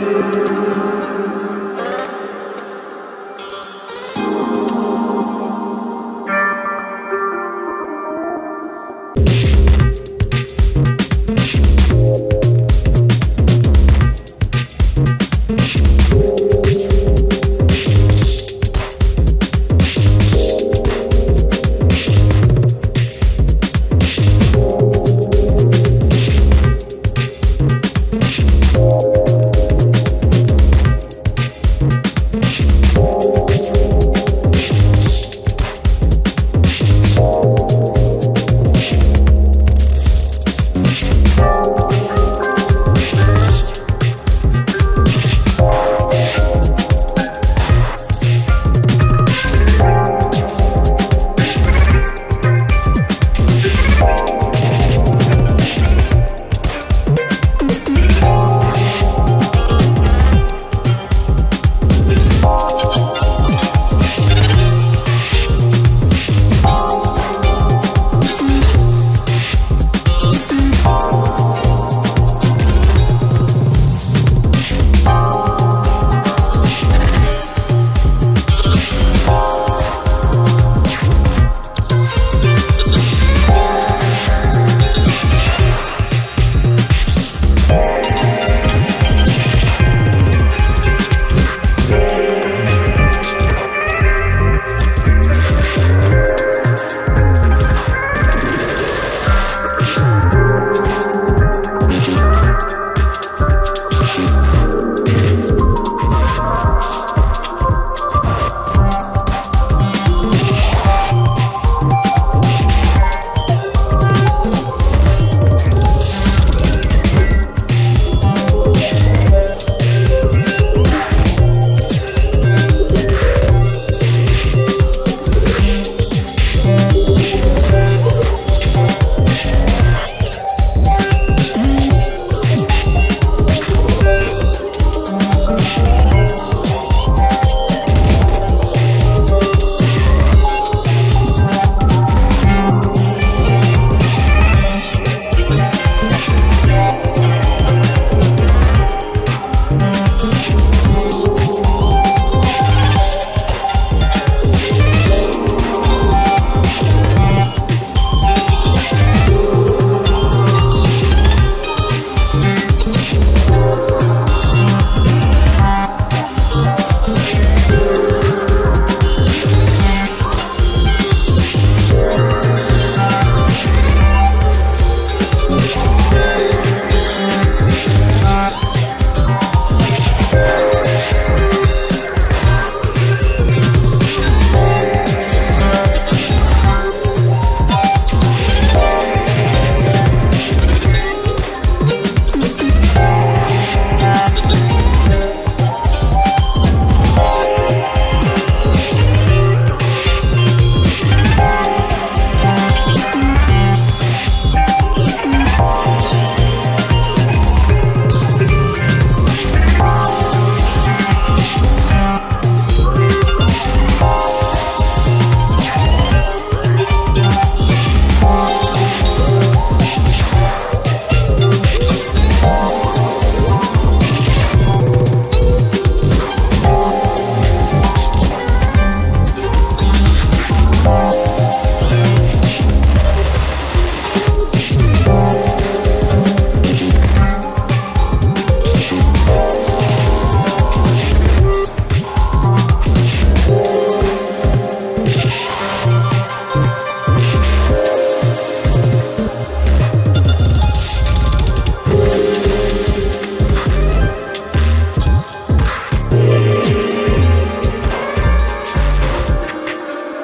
Música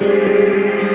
Deus.